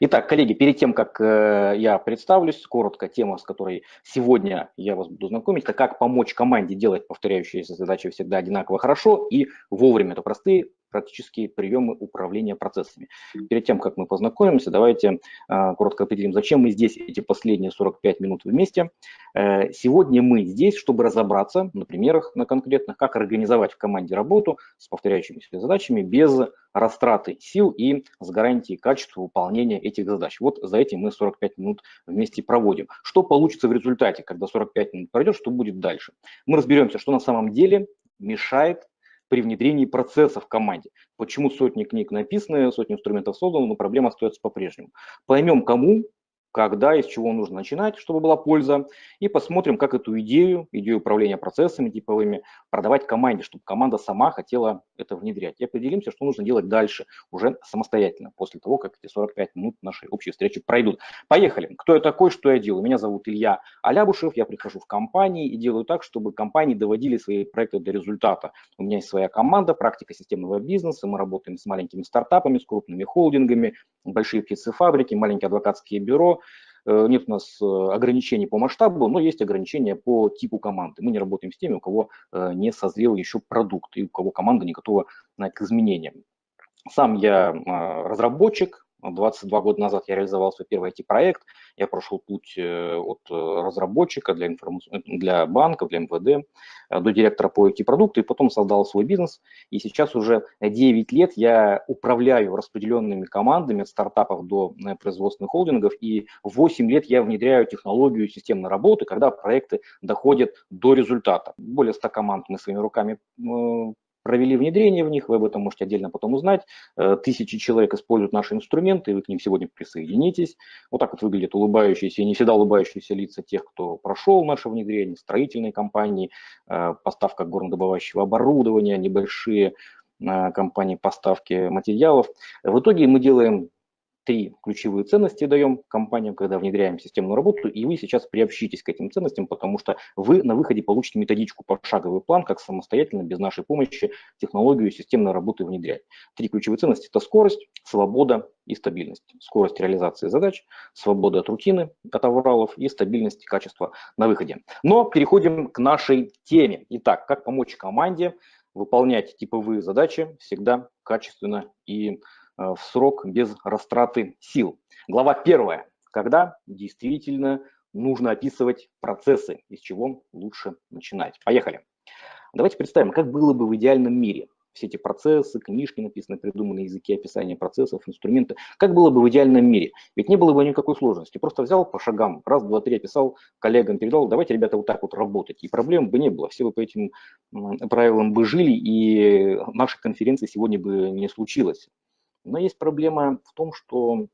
Итак, коллеги, перед тем, как э, я представлюсь, коротко тема, с которой сегодня я вас буду знакомить, это как помочь команде делать повторяющиеся задачи всегда одинаково хорошо и вовремя. Это простые практические приемы управления процессами. Перед тем, как мы познакомимся, давайте э, коротко определим, зачем мы здесь эти последние 45 минут вместе. Э, сегодня мы здесь, чтобы разобраться на примерах, на конкретных, как организовать в команде работу с повторяющимися задачами без растраты сил и с гарантией качества выполнения этих задач. Вот за этим мы 45 минут вместе проводим. Что получится в результате, когда 45 минут пройдет, что будет дальше? Мы разберемся, что на самом деле мешает при внедрении процесса в команде. Почему сотни книг написаны, сотни инструментов созданы, но проблема остается по-прежнему. Поймем, кому когда и с чего нужно начинать, чтобы была польза, и посмотрим, как эту идею, идею управления процессами типовыми, продавать команде, чтобы команда сама хотела это внедрять. И определимся, что нужно делать дальше, уже самостоятельно, после того, как эти 45 минут нашей общей встречи пройдут. Поехали. Кто я такой, что я делаю? Меня зовут Илья Алябушев, я прихожу в компании и делаю так, чтобы компании доводили свои проекты до результата. У меня есть своя команда, практика системного бизнеса, мы работаем с маленькими стартапами, с крупными холдингами, большие птицефабрики, маленькие адвокатские бюро, нет у нас э, ограничений по масштабу, но есть ограничения по типу команды. Мы не работаем с теми, у кого э, не созрел еще продукт и у кого команда не готова к изменениям. Сам я разработчик, 22 года назад я реализовал свой первый IT-проект. Я прошел путь э, от э, разработчика для, информ... для банков, для МВД, э, до директора по IT-продукту, и потом создал свой бизнес. И сейчас уже 9 лет я управляю распределенными командами от стартапов до производственных холдингов, и 8 лет я внедряю технологию системной работы, когда проекты доходят до результата. Более 100 команд мы своими руками провели внедрение в них, вы об этом можете отдельно потом узнать. Э, тысячи человек используют наши инструменты, и вы к ним сегодня присоединитесь. Вот так вот выглядят улыбающиеся и не всегда улыбающиеся лица тех, кто прошел наше внедрение, строительные компании, э, поставка горнодобывающего оборудования, небольшие э, компании поставки материалов. В итоге мы делаем три ключевые ценности даем компаниям, когда внедряем системную работу, и вы сейчас приобщитесь к этим ценностям, потому что вы на выходе получите методичку, пошаговый план, как самостоятельно, без нашей помощи, технологию системной работы внедрять. Три ключевые ценности – это скорость, свобода и стабильность. Скорость реализации задач, свобода от рутины, от авралов и стабильность и качество на выходе. Но переходим к нашей теме. Итак, как помочь команде выполнять типовые задачи всегда качественно и Э, в срок без растраты сил. Глава первая. Когда действительно нужно описывать процессы, из чего лучше начинать. Поехали. Давайте представим, как было бы в идеальном мире. Все эти процессы, книжки написаны, придуманы языки описания процессов, инструменты. Как было бы в идеальном мире? Ведь не было бы никакой сложности. Просто взял по шагам, раз, два, три описал, коллегам передал, давайте, ребята, вот так вот работать. И проблем бы не было. Все бы по этим правилам бы жили, и нашей конференции сегодня бы не случилось. Но есть проблема в том, что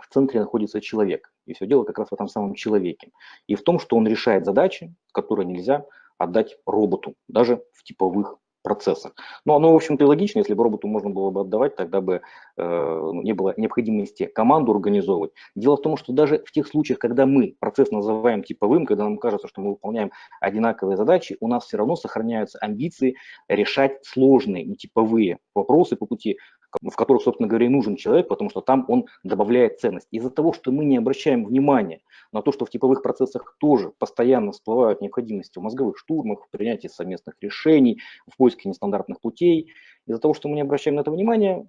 в центре находится человек. И все дело как раз в этом самом человеке. И в том, что он решает задачи, которые нельзя отдать роботу, даже в типовых процессах. Но оно, в общем-то, логично, если бы роботу можно было бы отдавать, тогда бы э, не было необходимости команду организовывать. Дело в том, что даже в тех случаях, когда мы процесс называем типовым, когда нам кажется, что мы выполняем одинаковые задачи, у нас все равно сохраняются амбиции решать сложные, нетиповые вопросы по пути в которых, собственно говоря, и нужен человек, потому что там он добавляет ценность. Из-за того, что мы не обращаем внимания на то, что в типовых процессах тоже постоянно всплывают необходимости в мозговых штурмах, в принятии совместных решений, в поиске нестандартных путей, из-за того, что мы не обращаем на это внимания,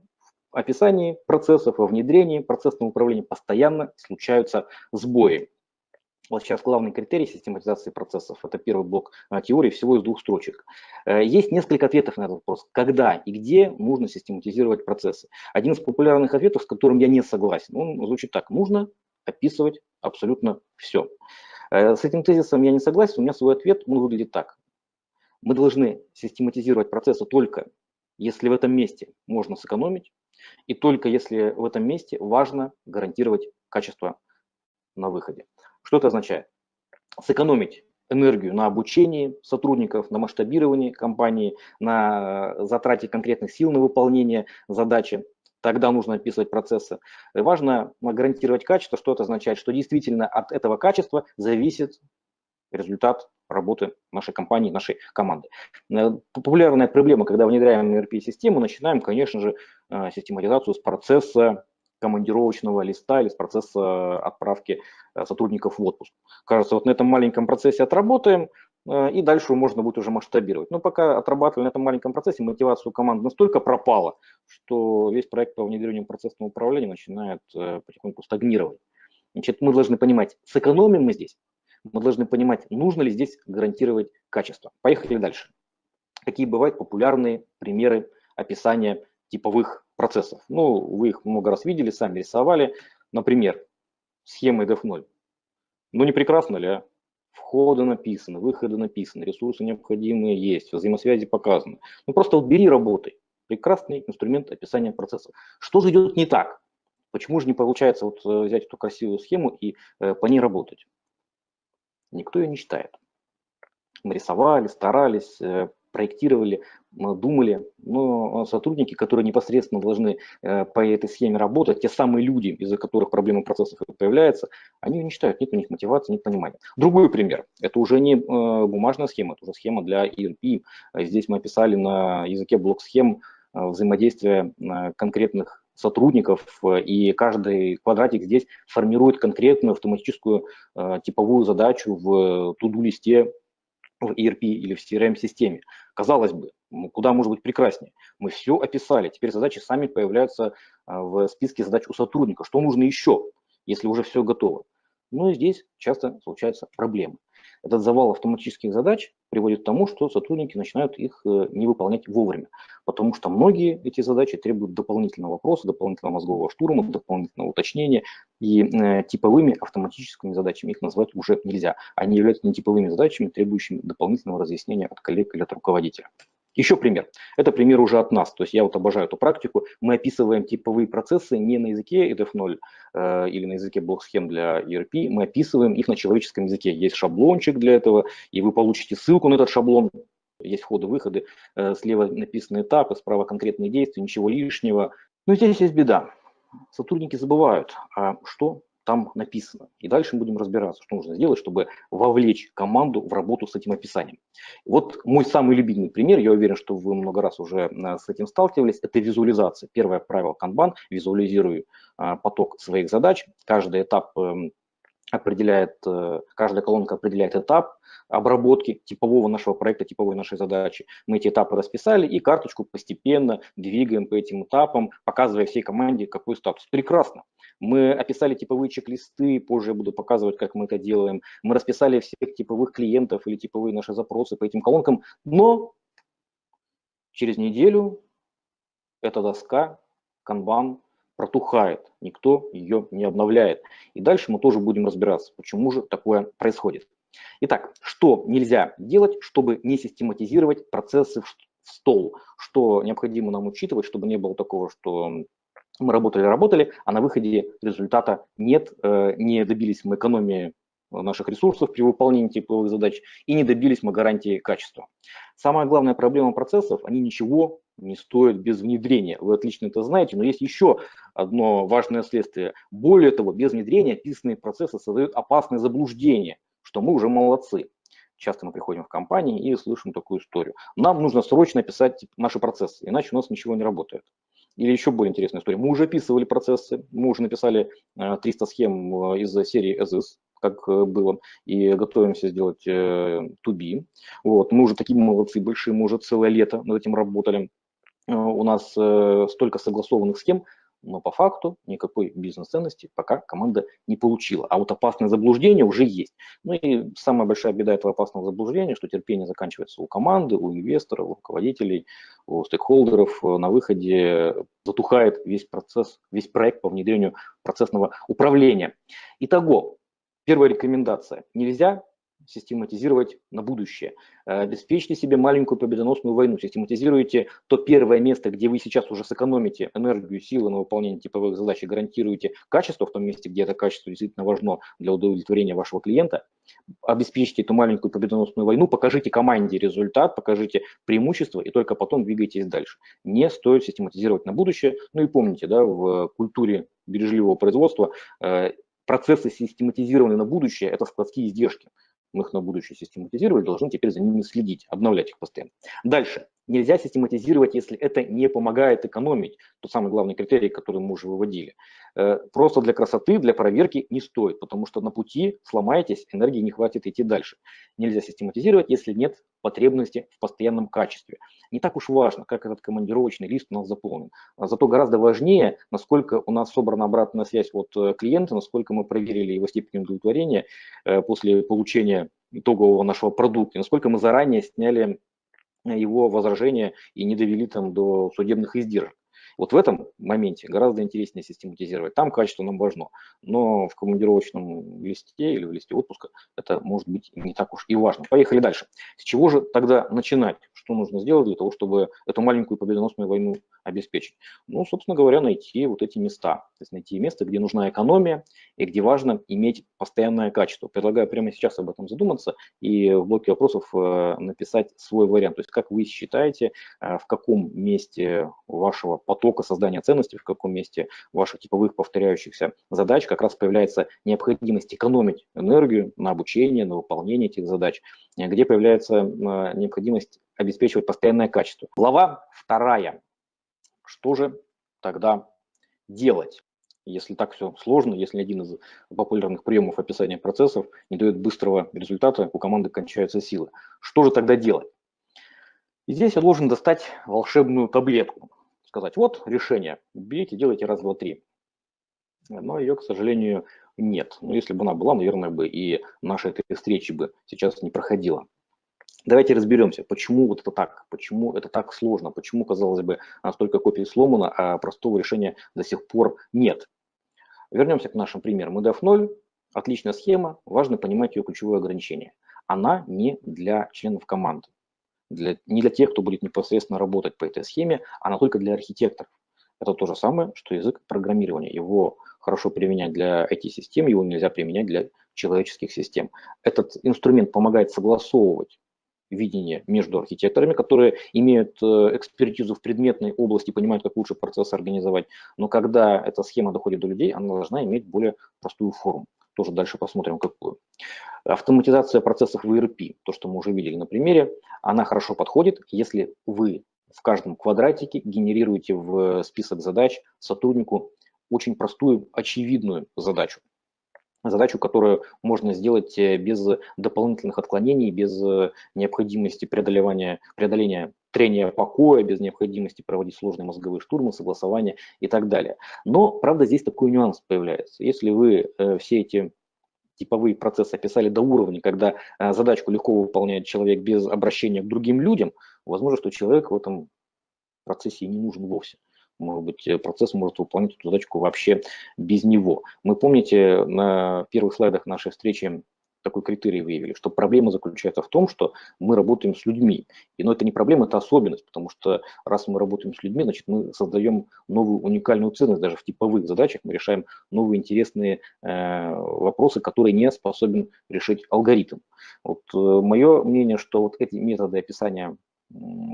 в описании процессов, во внедрении процессного управления постоянно случаются сбои. Вот сейчас главный критерий систематизации процессов – это первый блок а, теории, всего из двух строчек. Э, есть несколько ответов на этот вопрос. Когда и где нужно систематизировать процессы? Один из популярных ответов, с которым я не согласен, он звучит так. Нужно описывать абсолютно все. Э, с этим тезисом я не согласен, у меня свой ответ, он выглядит так. Мы должны систематизировать процессы только если в этом месте можно сэкономить, и только если в этом месте важно гарантировать качество на выходе. Что это означает? Сэкономить энергию на обучении сотрудников, на масштабировании компании, на затрате конкретных сил на выполнение задачи. Тогда нужно описывать процессы. Важно гарантировать качество. Что это означает? Что действительно от этого качества зависит результат работы нашей компании, нашей команды. Э, популярная проблема, когда внедряем ERP-систему, начинаем, конечно же, э, систематизацию с процесса командировочного листа или с процесса отправки э, сотрудников в отпуск. Кажется, вот на этом маленьком процессе отработаем, э, и дальше можно будет уже масштабировать. Но пока отрабатывали на этом маленьком процессе, мотивация у команды настолько пропала, что весь проект по внедрению процессного управления начинает э, потихоньку стагнировать. Значит, мы должны понимать, сэкономим мы здесь, мы должны понимать, нужно ли здесь гарантировать качество. Поехали дальше. Какие бывают популярные примеры описания типовых процессов. Ну, вы их много раз видели, сами рисовали. Например, схемы def0. Ну, не прекрасно ли, а? Входы написаны, выходы написаны, ресурсы необходимые есть, взаимосвязи показаны. Ну, просто вот бери, работай. Прекрасный инструмент описания процессов. Что же идет не так? Почему же не получается вот э, взять эту красивую схему и э, по ней работать? Никто ее не читает. Мы рисовали, старались, э, проектировали, думали, но сотрудники, которые непосредственно должны э, по этой схеме работать, те самые люди, из-за которых проблемы процессов появляются, они не считают, нет у них мотивации, нет понимания. Другой пример, это уже не э, бумажная схема, это уже схема для ERP. Здесь мы описали на языке блок-схем э, взаимодействие конкретных сотрудников, и каждый квадратик здесь формирует конкретную автоматическую типовую задачу в туду-листе в ERP или в CRM-системе. Казалось бы, куда может быть прекраснее. Мы все описали, теперь задачи сами появляются а, в списке задач у сотрудника. Что нужно еще, если уже все готово? Ну и здесь часто случаются проблемы. Этот завал автоматических задач приводит к тому, что сотрудники начинают их э, не выполнять вовремя, потому что многие эти задачи требуют дополнительного вопроса, дополнительного мозгового штурма, дополнительного уточнения, и э, типовыми автоматическими задачами их назвать уже нельзя. Они являются нетиповыми задачами, требующими дополнительного разъяснения от коллег или от руководителя. Еще пример. Это пример уже от нас. То есть я вот обожаю эту практику. Мы описываем типовые процессы не на языке EDF0 э, или на языке блок-схем для ERP. Мы описываем их на человеческом языке. Есть шаблончик для этого, и вы получите ссылку на этот шаблон. Есть входы-выходы. Э, слева написаны этапы, справа конкретные действия, ничего лишнего. Но здесь есть беда. Сотрудники забывают, а что там написано. И дальше мы будем разбираться, что нужно сделать, чтобы вовлечь команду в работу с этим описанием. Вот мой самый любимый пример, я уверен, что вы много раз уже э, с этим сталкивались, это визуализация. Первое правило Kanban – визуализирую а, поток своих задач. Каждый этап эм, определяет, э, каждая колонка определяет этап обработки типового нашего проекта, типовой нашей задачи. Мы эти этапы расписали и карточку постепенно двигаем по этим этапам, показывая всей команде, какой статус. Прекрасно. Мы описали типовые чек-листы, позже я буду показывать, как мы это делаем. Мы расписали всех типовых клиентов или типовые наши запросы по этим колонкам, но через неделю эта доска, канбан, протухает, никто ее не обновляет. И дальше мы тоже будем разбираться, почему же такое происходит. Итак, что нельзя делать, чтобы не систематизировать процессы в стол? Что необходимо нам учитывать, чтобы не было такого, что мы работали, работали, а на выходе результата нет, э, не добились мы экономии наших ресурсов при выполнении типовых задач и не добились мы гарантии качества. Самая главная проблема процессов, они ничего не стоят без внедрения. Вы отлично это знаете, но есть еще одно важное следствие. Более того, без внедрения описанные процессы создают опасные заблуждения, что мы уже молодцы. Часто мы приходим в компании и слышим такую историю. Нам нужно срочно писать наши процессы, иначе у нас ничего не работает. Или еще более интересная история. Мы уже описывали процессы, мы уже написали 300 э, схем э, из серии as как э, было, и готовимся сделать to be. Вот. Мы уже такие молодцы большие, мы уже целое лето над этим работали. У нас столько согласованных схем, но по факту никакой бизнес-ценности пока команда не получила. А вот опасное заблуждение уже есть. Ну и самая большая беда этого опасного заблуждения, что терпение заканчивается у команды, у инвесторов, у руководителей, у стейкхолдеров. На выходе затухает весь процесс, весь проект по внедрению процессного управления. Итого, первая рекомендация. Нельзя систематизировать на будущее. Э, обеспечьте себе маленькую победоносную войну, систематизируйте то первое место, где вы сейчас уже сэкономите энергию, силы на выполнение типовых задач и гарантируете качество в том месте, где это качество действительно важно для удовлетворения вашего клиента. Обеспечьте эту маленькую победоносную войну, покажите команде результат, покажите преимущество и только потом двигайтесь дальше. Не стоит систематизировать на будущее. Ну и помните, да, в культуре бережливого производства э, процессы систематизированы на будущее – это складские издержки. Мы их на будущее систематизировали, должны теперь за ними следить, обновлять их постоянно. Дальше. Нельзя систематизировать, если это не помогает экономить. Тот самый главный критерий, который мы уже выводили. Э, просто для красоты, для проверки не стоит, потому что на пути сломаетесь, энергии не хватит идти дальше. Нельзя систематизировать, если нет потребности в постоянном качестве. Не так уж важно, как этот командировочный лист у нас заполнен. А зато гораздо важнее, насколько у нас собрана обратная связь от э, клиента, насколько мы проверили его степень удовлетворения э, после получения итогового нашего продукта, насколько мы заранее сняли его возражения и не довели там до судебных издержек. Вот в этом моменте гораздо интереснее систематизировать. Там качество нам важно, но в командировочном листе или в листе отпуска это может быть не так уж и важно. Поехали дальше. С чего же тогда начинать? Что нужно сделать для того, чтобы эту маленькую победоносную войну обеспечить? Ну, собственно говоря, найти вот эти места. То есть найти место, где нужна экономия и где важно иметь постоянное качество. Предлагаю прямо сейчас об этом задуматься и в блоке вопросов э, написать свой вариант. То есть как вы считаете, э, в каком месте вашего потока создания ценностей, в каком месте ваших типовых повторяющихся задач как раз появляется необходимость экономить энергию на обучение, на выполнение этих задач, э, где появляется необходимость обеспечивать постоянное качество. Глава вторая. Что же тогда делать? Если так все сложно, если один из популярных приемов описания процессов не дает быстрого результата, у команды кончаются силы. Что же тогда делать? И здесь я должен достать волшебную таблетку. Сказать, вот решение, берите, делайте раз, два, три. Но ее, к сожалению, нет. Но если бы она была, наверное, бы и наша этой встречи бы сейчас не проходила. Давайте разберемся, почему вот это так, почему это так сложно, почему, казалось бы, столько копий сломано, а простого решения до сих пор нет. Вернемся к нашим примерам. EDF 0 – отличная схема, важно понимать ее ключевое ограничение. Она не для членов команды, для, не для тех, кто будет непосредственно работать по этой схеме, она только для архитекторов. Это то же самое, что язык программирования. Его хорошо применять для IT-систем, его нельзя применять для человеческих систем. Этот инструмент помогает согласовывать видение между архитекторами, которые имеют э, экспертизу в предметной области, понимают, как лучше процесс организовать. Но когда эта схема доходит до людей, она должна иметь более простую форму. Тоже дальше посмотрим, какую. Автоматизация процессов в ERP, то, что мы уже видели на примере, она хорошо подходит, если вы в каждом квадратике генерируете в список задач сотруднику очень простую, очевидную задачу задачу, которую можно сделать э, без дополнительных отклонений, без э, необходимости преодолевания, преодоления трения покоя, без необходимости проводить сложные мозговые штурмы, согласования и так далее. Но, правда, здесь такой нюанс появляется. Если вы э, все эти типовые процессы описали до уровня, когда задачку легко выполняет человек без обращения к другим людям, возможно, что человек в этом процессе и не нужен вовсе может быть, э, процесс может выполнять эту задачку вообще без него. Мы, помните, на первых слайдах нашей встречи такой критерий выявили, что проблема заключается в том, что мы работаем с людьми. И, но это не проблема, это особенность, потому что раз мы работаем с людьми, значит, мы создаем новую уникальную ценность. Даже в типовых задачах мы решаем новые интересные э, вопросы, которые не способен решить алгоритм. Вот э, мое мнение, что вот эти методы описания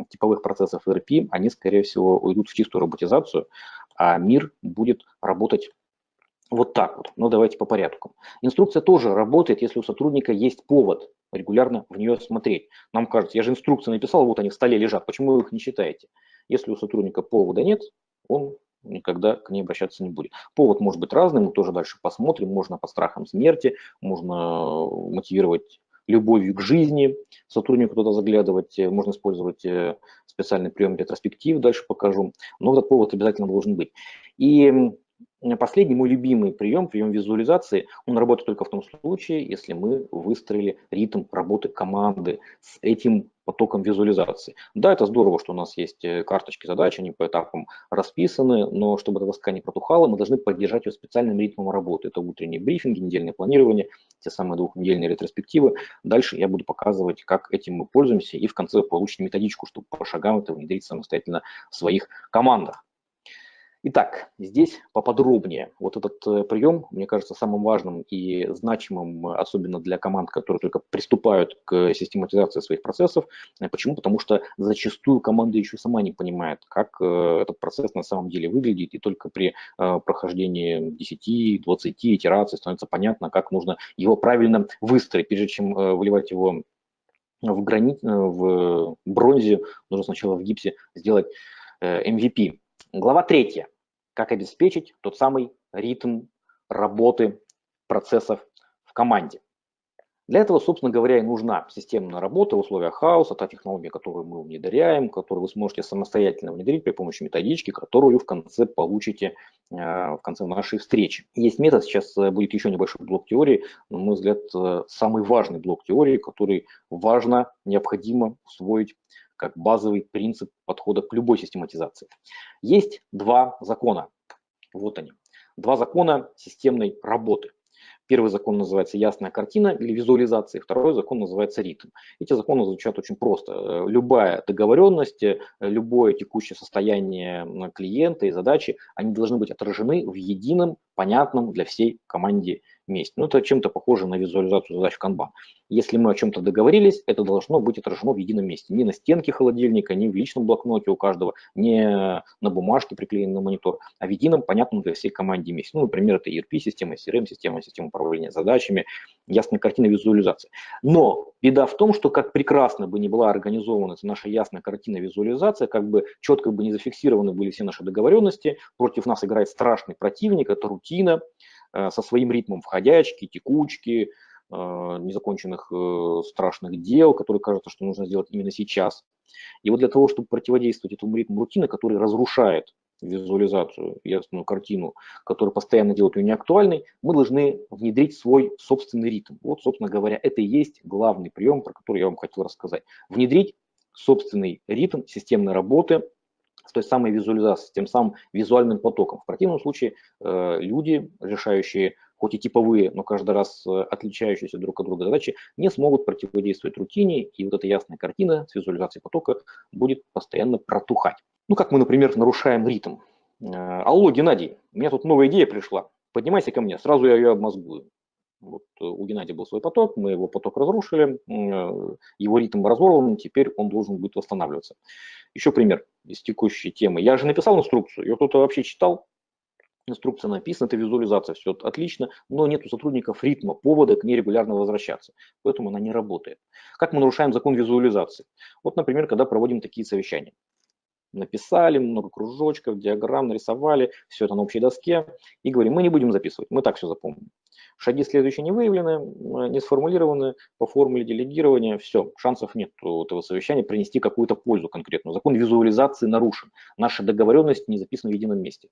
типовых процессов ERP, они, скорее всего, уйдут в чистую роботизацию, а мир будет работать вот так вот. Но давайте по порядку. Инструкция тоже работает, если у сотрудника есть повод регулярно в нее смотреть. Нам кажется, я же инструкции написал, вот они в столе лежат, почему вы их не читаете? Если у сотрудника повода нет, он никогда к ней обращаться не будет. Повод может быть разным, мы тоже дальше посмотрим. Можно по страхам смерти, можно мотивировать любовью к жизни сотруднику туда заглядывать, э, можно использовать э, специальный прием ретроспектив, дальше покажу, но этот повод обязательно должен быть. И последний мой любимый прием, прием визуализации, он работает только в том случае, если мы выстроили ритм работы команды с этим потоком визуализации. Да, это здорово, что у нас есть э, карточки задач, они по этапам расписаны, но чтобы эта доска не протухала, мы должны поддержать ее специальным ритмом работы. Это утренние брифинги, недельное планирование, те самые двухнедельные ретроспективы. Дальше я буду показывать, как этим мы пользуемся, и в конце получите методичку, чтобы по шагам это внедрить самостоятельно в своих командах. Итак, здесь поподробнее. Вот этот э, прием, мне кажется, самым важным и значимым, особенно для команд, которые только приступают к систематизации своих процессов. Э, почему? Потому что зачастую команда еще сама не понимает, как э, этот процесс на самом деле выглядит, и только при прохождении 10-20 итераций становится понятно, как нужно его правильно выстроить, прежде чем выливать его в, гранит, в бронзе, нужно сначала в гипсе сделать MVP. Глава третья как обеспечить тот самый ритм работы процессов в команде. Для этого, собственно говоря, и нужна системная работа в условиях хаоса, та технология, которую мы внедряем, которую вы сможете самостоятельно внедрить при помощи методички, которую в конце получите э, в конце нашей встречи. Есть метод, сейчас э, будет еще небольшой блок теории, на мой взгляд, э, самый важный блок теории, который важно, необходимо усвоить как базовый принцип подхода к любой систематизации. Есть два закона. Вот они. Два закона системной работы. Первый закон называется ясная картина или визуализация, второй закон называется ритм. Эти законы звучат очень просто. Любая договоренность, любое текущее состояние клиента и задачи, они должны быть отражены в едином, понятном для всей команде месте. Ну, это чем-то похоже на визуализацию задач в Kanban. Если мы о чем-то договорились, это должно быть отражено в едином месте. Не на стенке холодильника, не в личном блокноте у каждого, не на бумажке приклеенной на монитор, а в едином, понятном для всей команде месте. Ну, например, это ERP-система, CRM-система, система управления задачами, ясная картина визуализации. Но беда в том, что как прекрасно бы не была организована наша ясная картина визуализация, как бы четко бы не зафиксированы были все наши договоренности, против нас играет страшный противник, это рутина, Э, со своим ритмом входячки, текучки, э, незаконченных э, страшных дел, которые кажется, что нужно сделать именно сейчас. И вот для того, чтобы противодействовать этому ритму рутины, который разрушает визуализацию, ясную картину, который постоянно делает ее неактуальной, мы должны внедрить свой собственный ритм. Вот, собственно говоря, это и есть главный прием, про который я вам хотел рассказать. Внедрить собственный ритм системной работы с той самой визуализацией, с тем самым визуальным потоком. В противном случае э, люди, решающие хоть и типовые, но каждый раз э, отличающиеся друг от друга задачи, не смогут противодействовать рутине, и вот эта ясная картина с визуализацией потока будет постоянно протухать. Ну, как мы, например, нарушаем ритм. Э, Алло, Геннадий, у меня тут новая идея пришла. Поднимайся ко мне, сразу я ее обмозгую. Вот у Геннадия был свой поток, мы его поток разрушили, его ритм разорван, теперь он должен будет восстанавливаться. Еще пример из текущей темы. Я же написал инструкцию, ее кто-то вообще читал, инструкция написана, это визуализация, все отлично, но нет у сотрудников ритма, повода к ней регулярно возвращаться, поэтому она не работает. Как мы нарушаем закон визуализации? Вот, например, когда проводим такие совещания. Написали много кружочков, диаграмм нарисовали, все это на общей доске, и говорим, мы не будем записывать, мы так все запомним. Шаги следующие не выявлены, не сформулированы по формуле делегирования. Все, шансов нет у этого совещания принести какую-то пользу конкретную. Закон визуализации нарушен. Наша договоренность не записана в едином месте.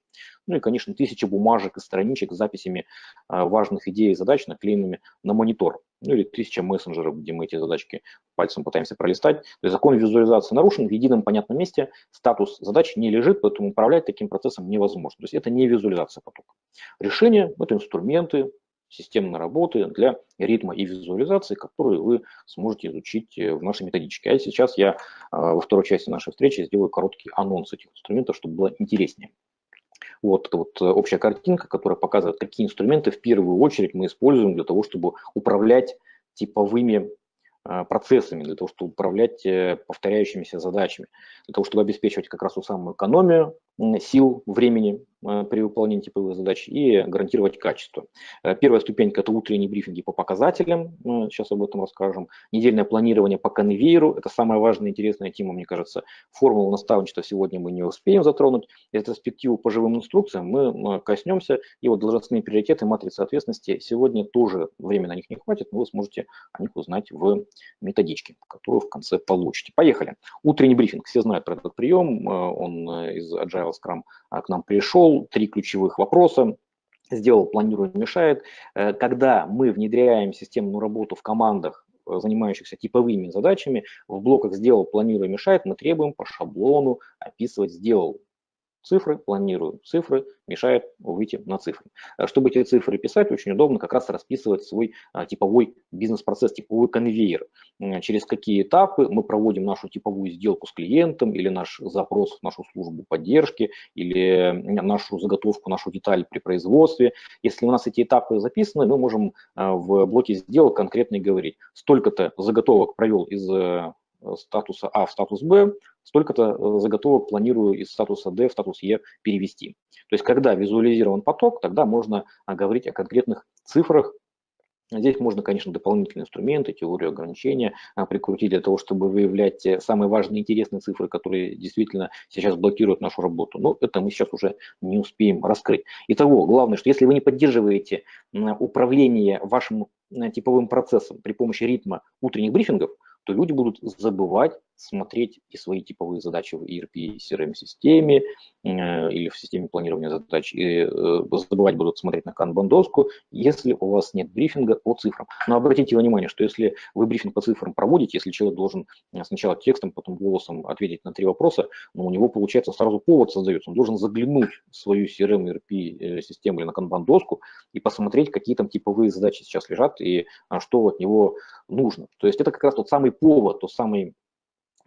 Ну и, конечно, тысячи бумажек и страничек с записями а, важных идей и задач, наклеенными на монитор. Ну или тысяча мессенджеров, где мы эти задачки пальцем пытаемся пролистать. То есть закон визуализации нарушен, в едином понятном месте статус задач не лежит, поэтому управлять таким процессом невозможно. То есть это не визуализация потока. Решение – это инструменты, системной работы для ритма и визуализации, которые вы сможете изучить э, в нашей методичке. А сейчас я а, во второй части нашей встречи сделаю короткий анонс этих инструментов, чтобы было интереснее. Вот это вот э, общая картинка, которая показывает, какие инструменты в первую очередь мы используем для того, чтобы управлять типовыми а, процессами, для того, чтобы управлять э, повторяющимися задачами, для того, чтобы обеспечивать как раз ту самую экономию сил, времени Э, при выполнении типовых задач и гарантировать качество. Э, первая ступенька – это утренние брифинги по показателям, сейчас об этом расскажем. Недельное планирование по конвейеру – это самая важная и интересная тема, мне кажется. Формулу наставничества сегодня мы не успеем затронуть. Ретроспективу по живым инструкциям мы коснемся. И вот должностные приоритеты, матрицы ответственности сегодня тоже времени на них не хватит, но вы сможете о них узнать в методичке, которую в конце получите. Поехали. Утренний брифинг. Все знают про этот прием. Э, он из Agile Scrum к нам пришел три ключевых вопроса, сделал, планирую, мешает. Э, когда мы внедряем системную работу в командах, э, занимающихся типовыми задачами, в блоках «сделал», «планирую», «мешает» мы требуем по шаблону описывать «сделал». Цифры, планирую цифры, мешает выйти на цифры. Э, чтобы эти цифры писать, очень удобно как раз расписывать свой а, типовой бизнес-процесс, типовой конвейер. Через какие этапы мы проводим нашу типовую сделку с клиентом или наш запрос в нашу службу поддержки или нашу заготовку, нашу деталь при производстве. Если у нас эти этапы записаны, мы можем а, в блоке сделок конкретно говорить, столько-то заготовок провел из э, статуса А в статус Б, столько-то э, заготовок планирую из статуса D в статус E перевести. То есть, когда визуализирован поток, тогда можно а, говорить о конкретных цифрах. Здесь можно, конечно, дополнительные инструменты, теорию ограничения а, прикрутить для того, чтобы выявлять э, самые важные интересные цифры, которые действительно сейчас блокируют нашу работу. Но это мы сейчас уже не успеем раскрыть. Итого, главное, что если вы не поддерживаете управление вашим типовым процессом при помощи ритма утренних брифингов, то люди будут забывать смотреть и свои типовые задачи в ERP CRM-системе э, или в системе планирования задач, и э, забывать будут смотреть на канбан-доску, если у вас нет брифинга по цифрам. Но обратите внимание, что если вы брифинг по цифрам проводите, если человек должен э, сначала текстом, потом голосом ответить на три вопроса, но у него, получается, сразу повод создается. Он должен заглянуть в свою CRM, ERP-систему или на канбан-доску и посмотреть, какие там типовые задачи сейчас лежат и что от него нужно. То есть это как раз тот самый повод, тот самый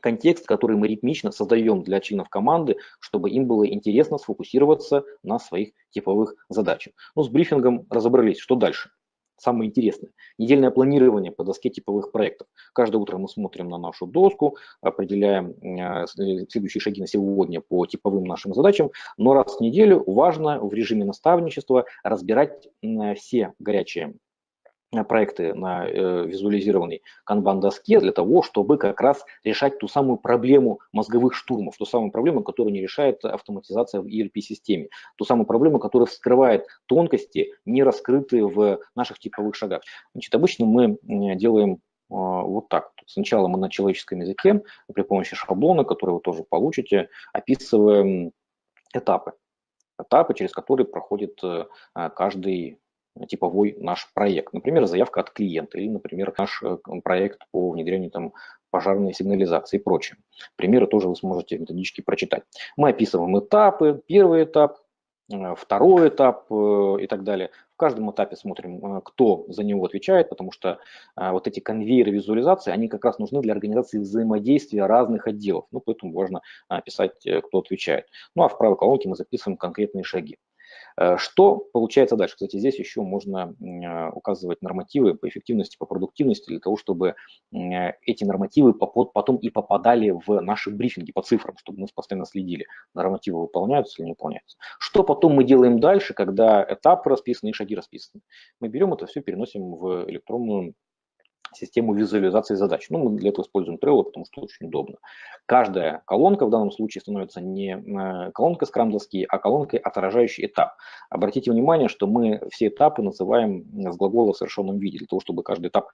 контекст, который мы ритмично создаем для членов команды, чтобы им было интересно сфокусироваться на своих типовых задачах. Ну, с брифингом разобрались, что дальше? Самое интересное. Недельное планирование по доске типовых проектов. Каждое утро мы смотрим на нашу доску, определяем э, следующие шаги на сегодня по типовым нашим задачам, но раз в неделю важно в режиме наставничества разбирать все горячие проекты на э, визуализированной канбан-доске для того, чтобы как раз решать ту самую проблему мозговых штурмов, ту самую проблему, которую не решает автоматизация в ERP-системе, ту самую проблему, которая вскрывает тонкости, не раскрытые в наших типовых шагах. Значит, обычно мы делаем э, вот так. Сначала мы на человеческом языке при помощи шаблона, который вы тоже получите, описываем этапы. Этапы, через которые проходит каждый типовой наш проект. Например, заявка от клиента или, например, наш э, проект по внедрению там, пожарной сигнализации и прочее. Примеры тоже вы сможете методически прочитать. Мы описываем этапы. Первый этап, э, второй этап э, и так далее. В каждом этапе смотрим, кто за него отвечает, потому что вот эти конвейеры визуализации, они как раз нужны для организации взаимодействия разных отделов. Ну, поэтому важно описать, кто отвечает. Ну, а в правой колонке мы записываем конкретные шаги. Э, что получается дальше? Кстати, здесь еще можно э, указывать нормативы по эффективности, по продуктивности, для того, чтобы эти нормативы потом и попадали в наши брифинги по цифрам, чтобы мы постоянно следили, нормативы выполняются или не выполняются. Что потом мы делаем дальше, когда этапы расписаны и шаги расписаны? Мы берем это все, переносим в электронную систему визуализации задач. Ну, мы для этого используем Trello, потому что очень удобно. Каждая колонка в данном случае становится не э, колонкой скрам доски, а колонкой, отражающей этап. Обратите внимание, что мы все этапы называем с глагола в совершенном виде, для того, чтобы каждый этап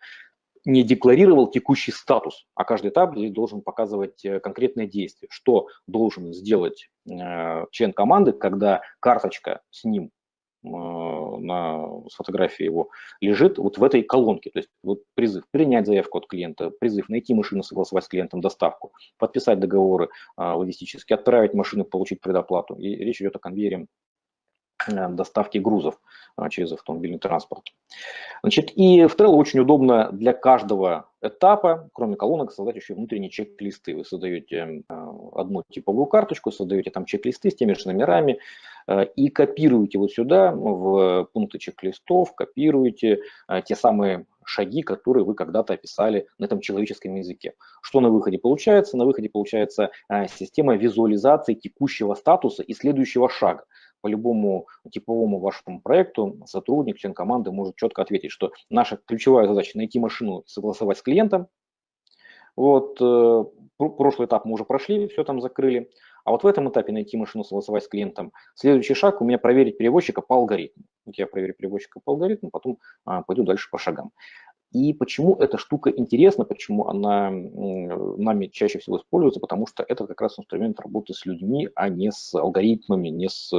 не декларировал текущий статус, а каждый этап должен показывать э, конкретное действие, что должен сделать э, член команды, когда карточка с ним Э, на с фотографии его лежит вот в этой колонке. То есть вот призыв принять заявку от клиента, призыв найти машину, согласовать с клиентом доставку, подписать договоры а, логистически, отправить машину, получить предоплату. И речь идет о конвейере э, доставки грузов через автомобильный транспорт. Значит, и в Trello очень удобно для каждого этапа, кроме колонок, создать еще внутренние чек-листы. Вы создаете одну типовую карточку, создаете там чек-листы с теми же номерами и копируете вот сюда в пункты чек-листов, копируете те самые шаги, которые вы когда-то описали на этом человеческом языке. Что на выходе получается? На выходе получается система визуализации текущего статуса и следующего шага по любому типовому вашему проекту сотрудник, член команды может четко ответить, что наша ключевая задача найти машину, согласовать с клиентом. Вот, э, прошлый этап мы уже прошли, все там закрыли. А вот в этом этапе найти машину, согласовать с клиентом. Следующий шаг у меня проверить переводчика по алгоритму. Вот я проверю переводчика по алгоритму, потом а, пойду дальше по шагам. И почему эта штука интересна, почему она нами чаще всего используется, потому что это как раз инструмент работы с людьми, а не с алгоритмами, не с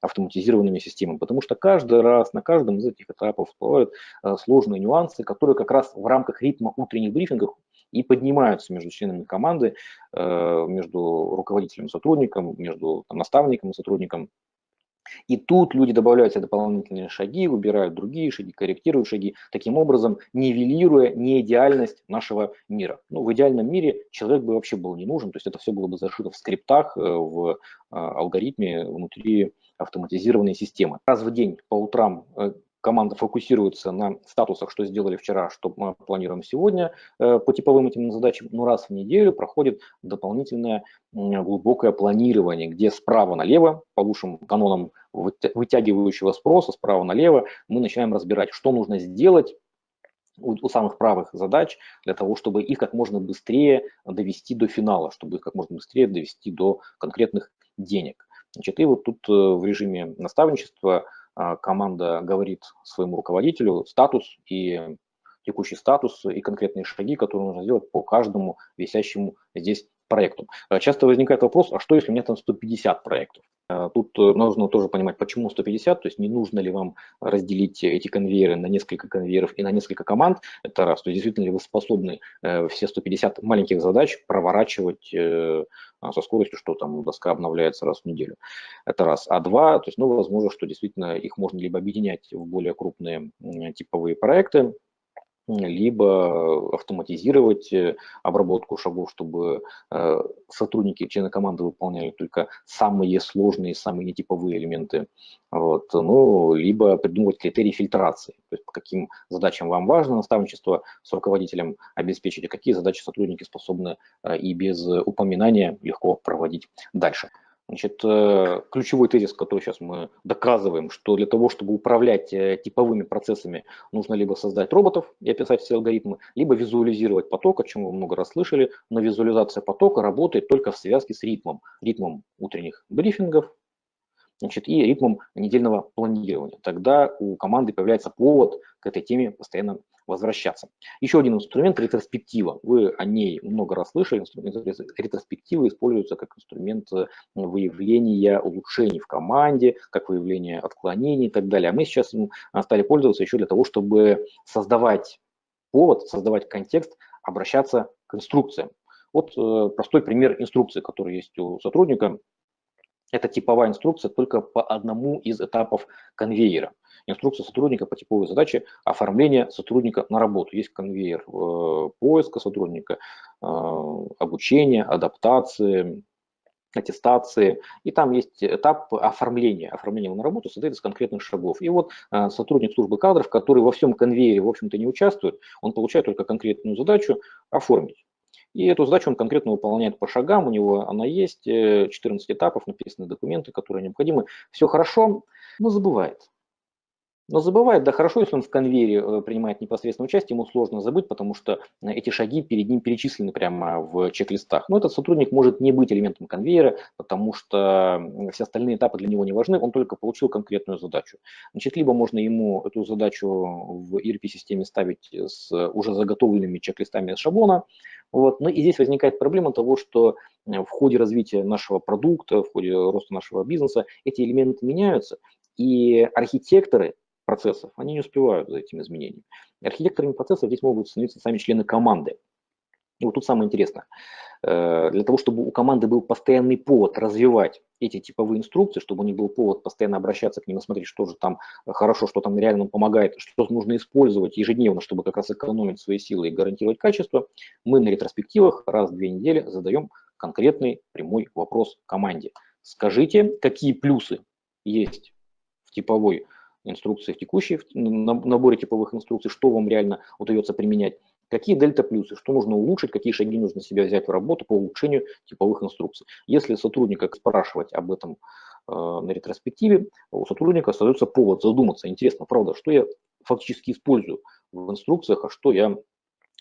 автоматизированными системами. Потому что каждый раз на каждом из этих этапов всплывают э, сложные нюансы, которые как раз в рамках ритма утренних брифингов и поднимаются между членами команды, э, между руководителем и сотрудником, между там, наставником и сотрудником. И тут люди добавляют себе дополнительные шаги, убирают другие шаги, корректируют шаги, таким образом нивелируя неидеальность нашего мира. Ну, в идеальном мире человек бы вообще был не нужен, то есть это все было бы зашито в скриптах, э, в а, алгоритме внутри автоматизированной системы. Раз в день по утрам э, команда фокусируется на статусах, что сделали вчера, что мы планируем сегодня э, по типовым этим задачам, но раз в неделю проходит дополнительное глубокое планирование, где справа налево, по лучшим канонам вытягивающего спроса, справа налево, мы начинаем разбирать, что нужно сделать, у, самых правых задач для того, чтобы их как можно быстрее довести до финала, чтобы их как можно быстрее довести до конкретных денег. Значит, и вот тут э, в режиме наставничества команда говорит своему руководителю статус и текущий статус и конкретные шаги, которые нужно сделать по каждому висящему здесь проекту. А, часто возникает вопрос, а что если у меня там 150 проектов? А, тут э, нужно тоже понимать, почему 150, то есть не нужно ли вам разделить эти конвейеры на несколько конвейеров и на несколько команд, это раз, то есть действительно ли вы способны э, все 150 маленьких задач проворачивать э, со скоростью, что там доска обновляется раз в неделю. Это раз. А два, то есть, ну, возможно, что действительно их можно либо объединять в более крупные типовые проекты, либо автоматизировать э, обработку шагов, чтобы э, сотрудники, члены команды выполняли только самые сложные, самые нетиповые элементы, вот, ну, либо придумывать критерии фильтрации, то есть по каким задачам вам важно наставничество с руководителем обеспечить, а какие задачи сотрудники способны э, и без упоминания легко проводить дальше. Значит, э, ключевой тезис, который сейчас мы доказываем, что для того, чтобы управлять э, типовыми процессами, нужно либо создать роботов и описать все алгоритмы, либо визуализировать поток, о чем вы много раз слышали, но визуализация потока работает только в связке с ритмом. Ритмом утренних брифингов, значит, и ритмом недельного планирования. Тогда у команды появляется повод к этой теме постоянно возвращаться. Еще один инструмент – ретроспектива. Вы о ней много раз слышали. Инструмент ретроспективы используется как инструмент э, выявления улучшений в команде, как выявление отклонений и так далее. А мы сейчас им стали пользоваться еще для того, чтобы создавать повод, создавать контекст, обращаться к инструкциям. Вот э, простой пример инструкции, который есть у сотрудника. Это типовая инструкция только по одному из этапов конвейера. Инструкция сотрудника по типовой задаче оформления сотрудника на работу. Есть конвейер э, поиска сотрудника, э, обучения, адаптации, аттестации, и там есть этап оформления. Оформление на работу состоит из конкретных шагов. И вот э, сотрудник службы кадров, который во всем конвейере, в общем-то, не участвует, он получает только конкретную задачу оформить. И эту задачу он конкретно выполняет по шагам, у него она есть, 14 э, этапов, написаны документы, которые необходимы. Все хорошо, но забывает. Но забывает, да хорошо, если он в конвейере э, принимает непосредственное участие, ему сложно забыть, потому что э, эти шаги перед ним перечислены прямо в чек-листах. Но этот сотрудник может не быть элементом конвейера, потому что все остальные этапы для него не важны, он только получил конкретную задачу. Значит, либо можно ему эту задачу в ERP-системе ставить с уже заготовленными чек-листами шаблона, вот. Ну и здесь возникает проблема того, что э, в ходе развития нашего продукта, в ходе роста нашего бизнеса эти элементы меняются, и архитекторы процессов, они не успевают за этими изменениями. Архитекторами процессов здесь могут становиться сами члены команды. И вот тут самое интересное. Э, для того, чтобы у команды был постоянный повод развивать эти типовые инструкции, чтобы у них был повод постоянно обращаться к ним и смотреть, что же там хорошо, что там реально помогает, что нужно использовать ежедневно, чтобы как раз экономить свои силы и гарантировать качество, мы на ретроспективах раз в две недели задаем конкретный прямой вопрос команде. Скажите, какие плюсы есть в типовой инструкции, в текущей в наборе типовых инструкций, что вам реально удается применять, Какие дельта-плюсы, что нужно улучшить, какие шаги нужно себя взять в работу по улучшению типовых инструкций. Если сотрудника спрашивать об этом э, на ретроспективе, у сотрудника остается повод задуматься. Интересно, правда, что я фактически использую в инструкциях, а что я